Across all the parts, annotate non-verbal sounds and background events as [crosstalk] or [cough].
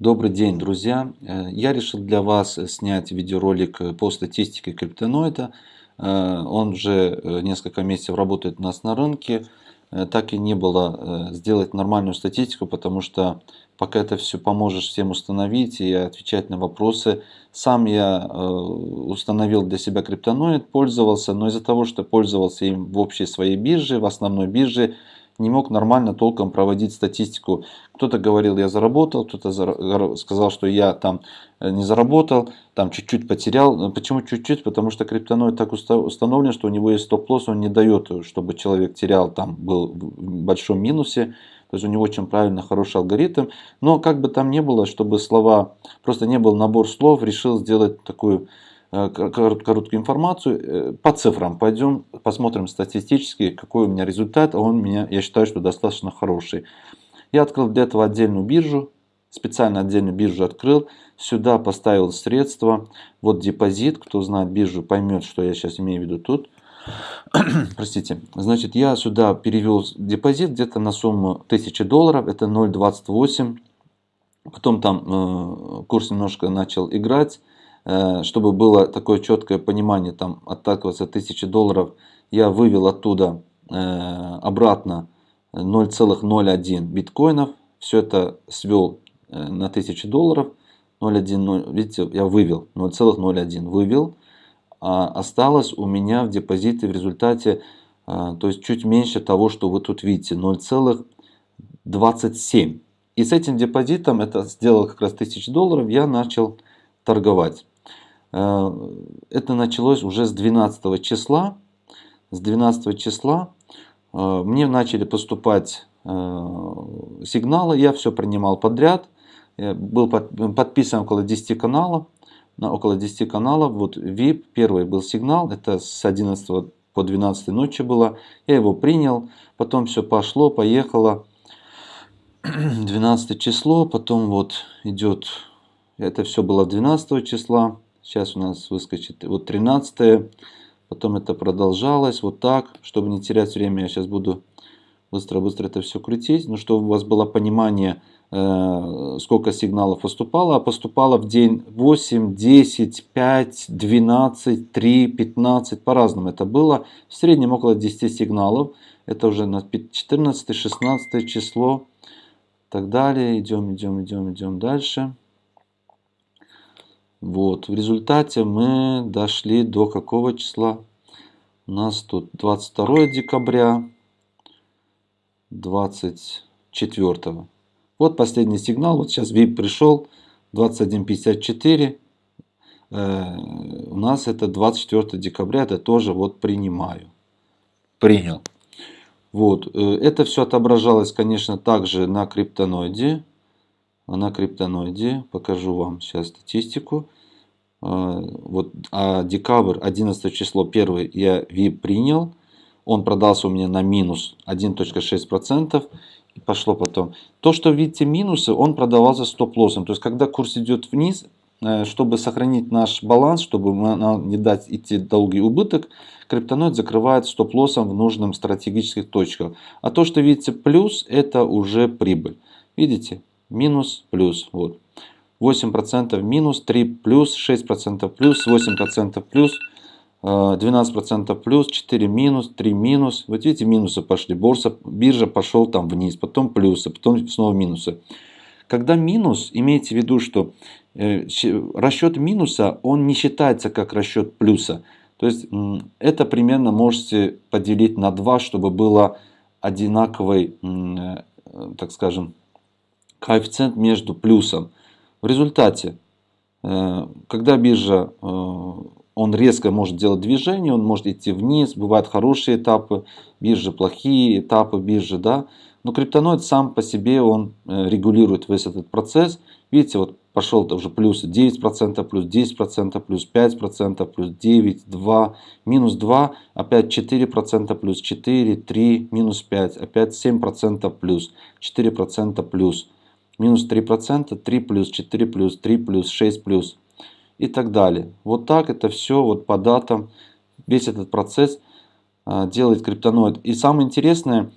Добрый день, друзья! Э, я решил для вас снять видеоролик по статистике криптоноида. Э, он уже э, несколько месяцев работает у нас на рынке. Так и не было сделать нормальную статистику, потому что пока это все поможешь всем установить и отвечать на вопросы. Сам я установил для себя криптоноид, пользовался, но из-за того, что пользовался им в общей своей бирже, в основной бирже, не мог нормально толком проводить статистику. Кто-то говорил, я заработал, кто-то сказал, что я там э, не заработал, там чуть-чуть потерял. Почему чуть-чуть? Потому что криптоноид так установлен, что у него есть стоп-лосс, он не дает, чтобы человек терял, там был в большом минусе. То есть у него очень правильно, хороший алгоритм. Но как бы там ни было, чтобы слова, просто не был набор слов, решил сделать такую Э, короткую информацию. Э, по цифрам пойдем, посмотрим статистически, какой у меня результат. Он меня, я считаю, что достаточно хороший. Я открыл для этого отдельную биржу, специально отдельную биржу открыл. Сюда поставил средства. Вот депозит, кто знает биржу, поймет, что я сейчас имею в виду тут. [clears throat] Простите. Значит, я сюда перевел депозит где-то на сумму 1000 долларов. Это 0.28. Потом там э, курс немножко начал играть. Э, чтобы было такое четкое понимание, там отталкиваться от 1000 долларов, я вывел оттуда э, обратно 0,01 биткоинов, все это свел э, на 1000 долларов, 0,1, видите, я вывел 0,01, вывел, а осталось у меня в депозите в результате, то есть чуть меньше того, что вы тут видите, 0,27. И с этим депозитом, это сделал как раз 1000 долларов, я начал торговать. Э, это началось уже с 12 числа. С 12 числа э, мне начали поступать э, сигналы, я все принимал подряд. Был подписан около 10 каналов. На около 10 каналов. Вот VIP, первый был сигнал, это с 11 по 12 ночи было. Я его принял, потом все пошло, поехало. [clears throat] 12 число, потом вот идет, это все было 12 числа. Сейчас у нас выскочит вот 13 Потом это продолжалось вот так. Чтобы не терять время, я сейчас буду быстро-быстро это все крутить. Ну, чтобы у вас было понимание, э, сколько сигналов поступало. А поступало в день 8, 10, 5, 12, 3, 15. По-разному это было. В среднем около 10 сигналов. Это уже на 14, 16 число. Так далее. Идем, идем, идем, идем дальше. Вот, в результате мы дошли до какого числа? У нас тут 22 декабря, 24. Вот последний сигнал, вот сейчас VIP пришел, 21.54. Э, у нас это 24 декабря, это тоже вот принимаю. Принял. Вот, э, это все отображалось, конечно, также на криптоноиде на криптоноиде. Покажу вам сейчас статистику. А, вот, а декабрь, 11 число, первый я VIP принял. Он продался у меня на минус 1.6%. И пошло потом. То, что видите минусы, он продавался стоп-лоссом. То есть, когда курс идет вниз, э, чтобы сохранить наш баланс, чтобы не дать идти долгий убыток, криптоноид закрывает стоп-лоссом в нужном стратегических точках. А то, что видите плюс, это уже прибыль. Видите? Минус, плюс. Вот. 8% минус, 3 плюс, 6% плюс, 8% плюс, 12% э, плюс, 4 минус, 3 минус. Вот видите, минусы пошли. Борса, биржа пошел там вниз, потом плюсы, потом снова минусы. Когда минус, имейте в виду, что э, расчет минуса, он не считается как расчет плюса. То есть это примерно можете поделить на 2, чтобы было одинаковый, э, так скажем, коэффициент между плюсом. В результате, э, когда биржа, э, он резко может делать движение, он может идти вниз, бывают хорошие этапы биржи, плохие этапы биржи, да. Но криптоноид сам по себе, он э, регулирует весь этот процесс. Видите, вот пошел уже плюс 9%, плюс 10%, плюс 5%, плюс 9, 2, минус 2, опять 4%, плюс 4, 3, минус 5, опять 7% плюс, 4% плюс минус 3%, 3 плюс, 4 плюс, 3 плюс, 6 плюс и так далее. Вот так это все вот по датам, весь этот процесс а, делает криптоноид. И самое интересное,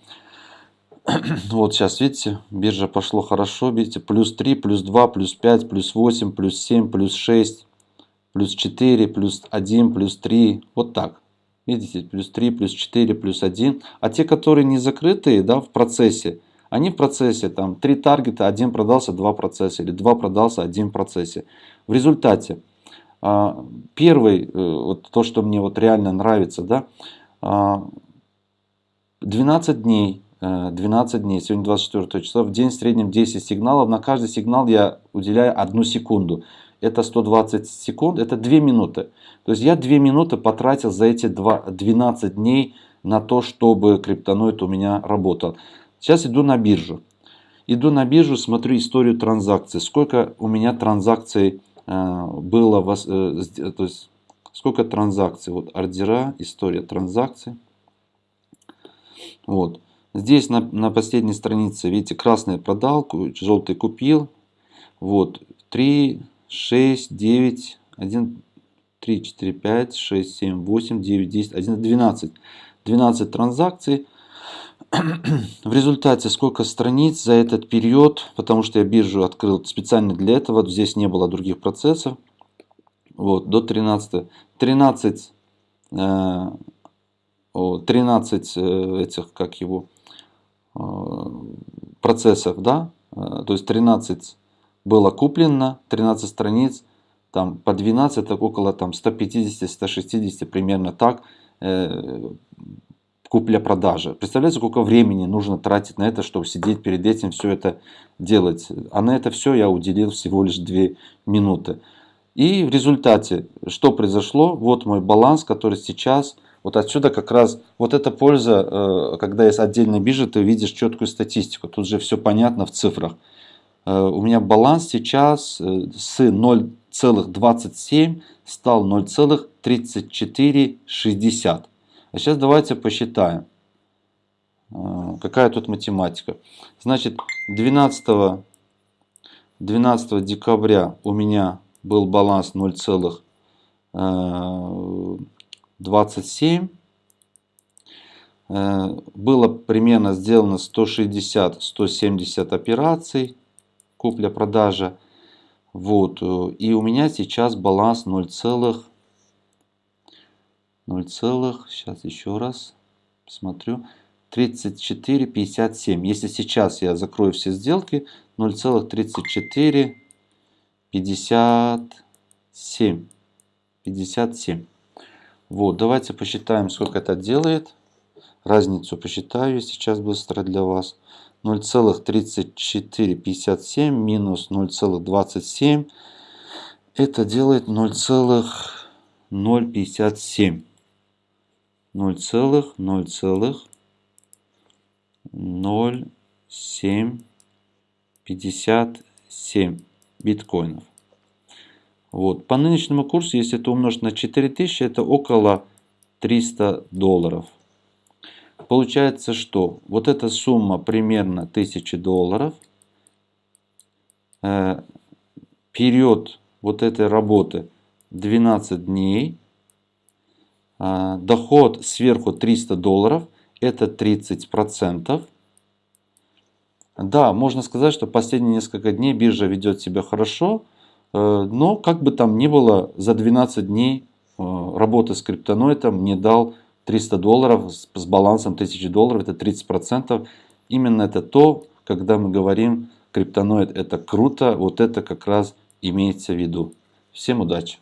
[clears throat] Вот сейчас, видите, биржа пошло хорошо, видите, плюс 3, плюс 2, плюс 5, плюс 8, плюс 7, плюс 6, плюс 4, плюс 1, плюс 3, вот так. Видите, плюс 3, плюс 4, плюс 1. А те, которые не закрытые, да, в процессе, они в процессе, там, 3 таргета, один продался, 2 процесса, или 2 продался, один процессе. В результате, а, первый, э, вот то, что мне вот реально нравится, да, 12 а, дней, 12 э, дней, сегодня 24 числа, в день в среднем 10 сигналов, на каждый сигнал я уделяю одну секунду. Это 120 секунд, это 2 минуты. То есть я 2 минуты потратил за эти 2, 12 дней на то, чтобы криптоноид у меня работал. Сейчас иду на биржу. Иду на биржу, смотрю историю транзакций. Сколько у меня транзакций э, было, э, то есть сколько транзакций. Вот ордера, история транзакций. Вот. Здесь на, на последней странице, видите, красный продал, желтый купил. Вот, 3, 6, 9, 1, 3, 4, 5, 6, 7, 8, 9, 10, 11, 12. 12 транзакций. [clears throat] В результате сколько страниц за этот период, потому что я биржу открыл специально для этого, здесь не было других процессов. Вот, до 13. 13, э, 13 э, этих, как его, э, процессов, да, э, то есть 13 было куплено, 13 страниц, там по 12, так около там 150-160 примерно так, купля-продажа. Представляете, сколько времени нужно тратить на это, чтобы сидеть перед этим, все это делать. А на это все я уделил всего лишь 2 минуты. И в результате, что произошло? Вот мой баланс, который сейчас, вот отсюда как раз, вот эта польза, э, когда есть отдельная биржа, ты видишь четкую статистику. Тут же все понятно в цифрах. Э, у меня баланс сейчас э, с 0,27 стал 0,3460. А сейчас давайте посчитаем. А, какая тут математика? Значит, 12, 12 декабря у меня был баланс 0,27. Э, было примерно сделано 160-170 операций купля-продажа. Вот. Э, и у меня сейчас баланс 0, 0, сейчас еще раз смотрю, 34,57. Если сейчас я закрою все сделки, 0,3457. 57. Вот, давайте посчитаем, сколько это делает. Разницу посчитаю сейчас быстро для вас. 0,3457 минус 0,27. Это делает 0,057. 0,00757 биткоинов. Вот. По нынешнему курсу, если это умножить на 4000, это около 300 долларов. Получается, что вот эта сумма примерно 1000 долларов. Э, период вот этой работы 12 дней. А, доход сверху 300 долларов, это 30%. Да, можно сказать, что последние несколько дней биржа ведет себя хорошо, э, но как бы там ни было, за 12 дней э, работы с криптоноидом мне дал 300 долларов с балансом 1000 долларов, это 30%. Именно это то, когда мы говорим, криптоноид это круто, вот это как раз имеется в виду. Всем удачи!